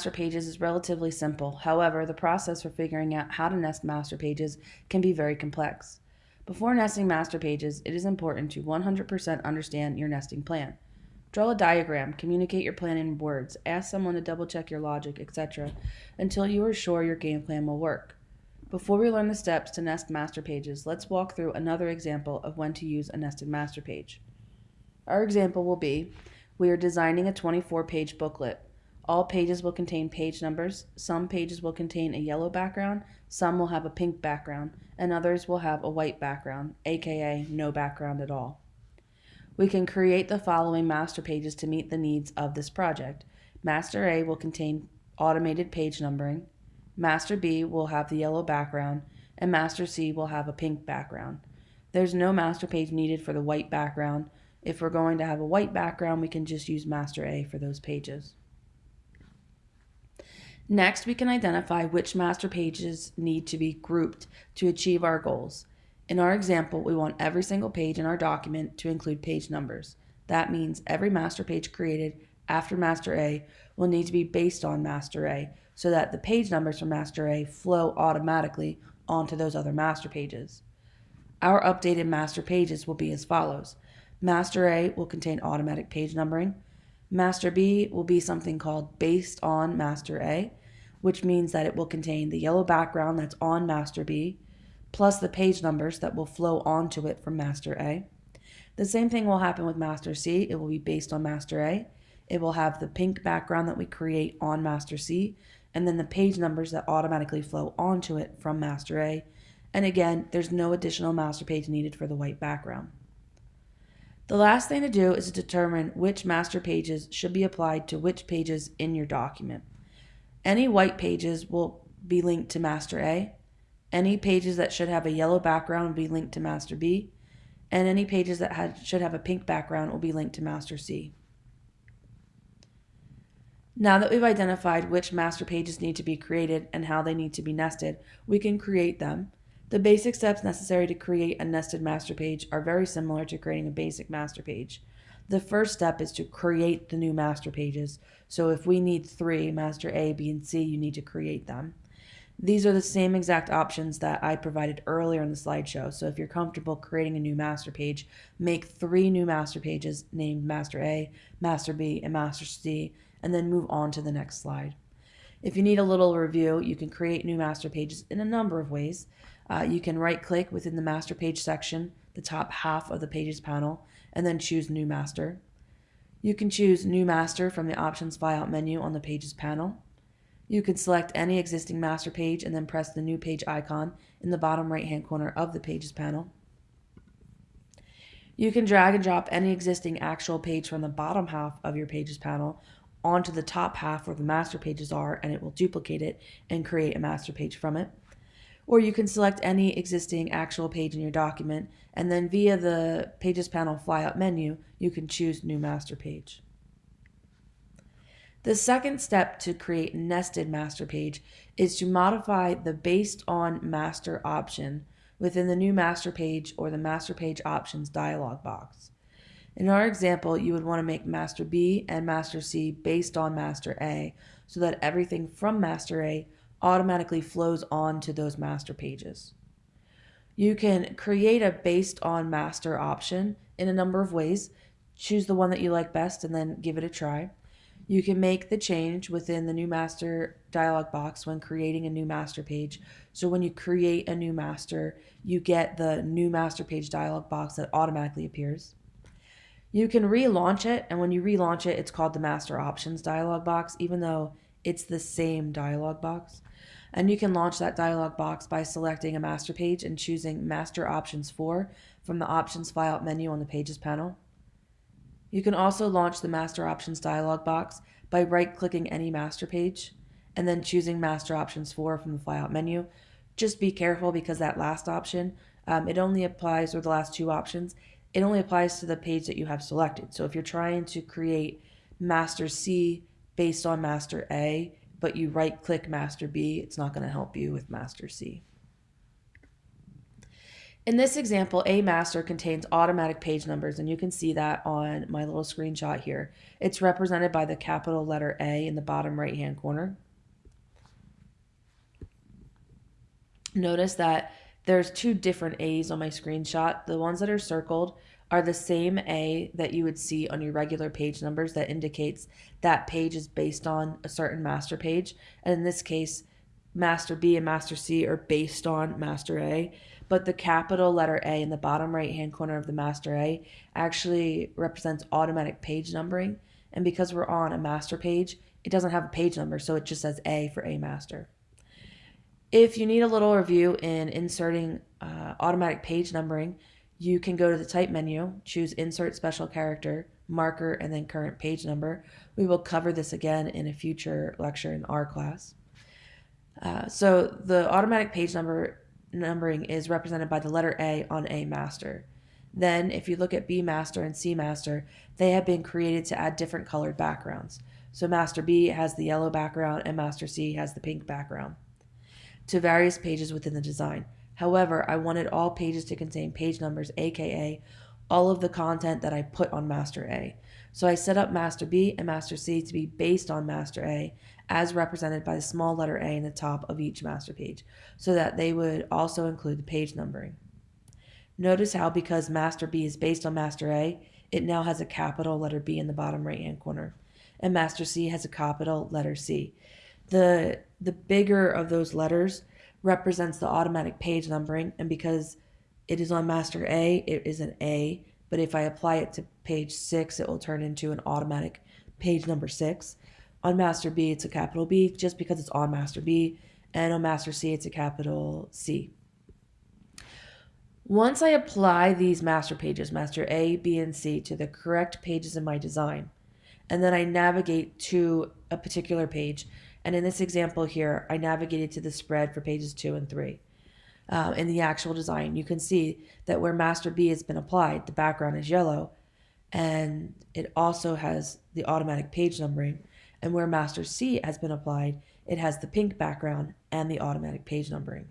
master pages is relatively simple. However, the process for figuring out how to nest master pages can be very complex. Before nesting master pages, it is important to 100% understand your nesting plan. Draw a diagram, communicate your plan in words, ask someone to double check your logic, etc., until you are sure your game plan will work. Before we learn the steps to nest master pages, let's walk through another example of when to use a nested master page. Our example will be we are designing a 24 page booklet. All pages will contain page numbers. Some pages will contain a yellow background, some will have a pink background, and others will have a white background, aka no background at all. We can create the following master pages to meet the needs of this project. Master A will contain automated page numbering. Master B will have the yellow background, and Master C will have a pink background. There's no master page needed for the white background. If we're going to have a white background, we can just use Master A for those pages. Next, we can identify which master pages need to be grouped to achieve our goals. In our example, we want every single page in our document to include page numbers. That means every master page created after master A will need to be based on master A so that the page numbers from master A flow automatically onto those other master pages. Our updated master pages will be as follows. Master A will contain automatic page numbering. Master B will be something called based on master A which means that it will contain the yellow background that's on master B, plus the page numbers that will flow onto it from master A. The same thing will happen with master C. It will be based on master A. It will have the pink background that we create on master C, and then the page numbers that automatically flow onto it from master A. And again, there's no additional master page needed for the white background. The last thing to do is to determine which master pages should be applied to which pages in your document. Any white pages will be linked to master A. Any pages that should have a yellow background will be linked to master B. And any pages that had, should have a pink background will be linked to master C. Now that we've identified which master pages need to be created and how they need to be nested, we can create them. The basic steps necessary to create a nested master page are very similar to creating a basic master page. The first step is to create the new master pages. So if we need three, master A, B, and C, you need to create them. These are the same exact options that I provided earlier in the slideshow. So if you're comfortable creating a new master page, make three new master pages named Master A, Master B, and Master C, and then move on to the next slide. If you need a little review, you can create new master pages in a number of ways. Uh, you can right click within the master page section, the top half of the pages panel, and then choose New Master. You can choose New Master from the Options Flyout menu on the Pages panel. You can select any existing master page and then press the New Page icon in the bottom right hand corner of the Pages panel. You can drag and drop any existing actual page from the bottom half of your Pages panel onto the top half where the master pages are and it will duplicate it and create a master page from it or you can select any existing actual page in your document, and then via the Pages panel flyout menu, you can choose New Master Page. The second step to create nested master page is to modify the based on master option within the new master page or the master page options dialog box. In our example, you would want to make master B and master C based on master A so that everything from master A automatically flows on to those master pages. You can create a based on master option in a number of ways. Choose the one that you like best and then give it a try. You can make the change within the new master dialog box when creating a new master page. So when you create a new master, you get the new master page dialog box that automatically appears. You can relaunch it, and when you relaunch it, it's called the master options dialog box, even though it's the same dialog box. And you can launch that dialog box by selecting a master page and choosing Master Options 4 from the Options flyout menu on the Pages panel. You can also launch the Master Options dialog box by right-clicking any master page and then choosing Master Options 4 from the flyout menu. Just be careful because that last option, um, it only applies, or the last two options, it only applies to the page that you have selected. So if you're trying to create Master C based on Master A, but you right click master B, it's not going to help you with master C. In this example, A master contains automatic page numbers, and you can see that on my little screenshot here. It's represented by the capital letter A in the bottom right hand corner. Notice that there's two different A's on my screenshot. The ones that are circled are the same A that you would see on your regular page numbers that indicates that page is based on a certain master page. And in this case, master B and master C are based on master A but the capital letter A in the bottom right hand corner of the master A actually represents automatic page numbering. And because we're on a master page, it doesn't have a page number, so it just says A for A master. If you need a little review in inserting uh, automatic page numbering, you can go to the type menu, choose insert special character, marker, and then current page number. We will cover this again in a future lecture in our class. Uh, so the automatic page number numbering is represented by the letter A on A master. Then, if you look at B master and C master, they have been created to add different colored backgrounds. So master B has the yellow background and master C has the pink background to various pages within the design. However, I wanted all pages to contain page numbers, aka all of the content that I put on master A. So I set up master B and master C to be based on master A as represented by the small letter A in the top of each master page, so that they would also include the page numbering. Notice how because master B is based on master A, it now has a capital letter B in the bottom right hand corner, and master C has a capital letter C. The, the bigger of those letters represents the automatic page numbering, and because it is on master A, it is an A, but if I apply it to page 6, it will turn into an automatic page number 6. On master B, it's a capital B just because it's on master B. And on master C, it's a capital C. Once I apply these master pages, master A, B, and C, to the correct pages in my design, and then I navigate to a particular page, and in this example here, I navigated to the spread for pages 2 and 3. Um, in the actual design, you can see that where master B has been applied, the background is yellow, and it also has the automatic page numbering and where master C has been applied, it has the pink background and the automatic page numbering.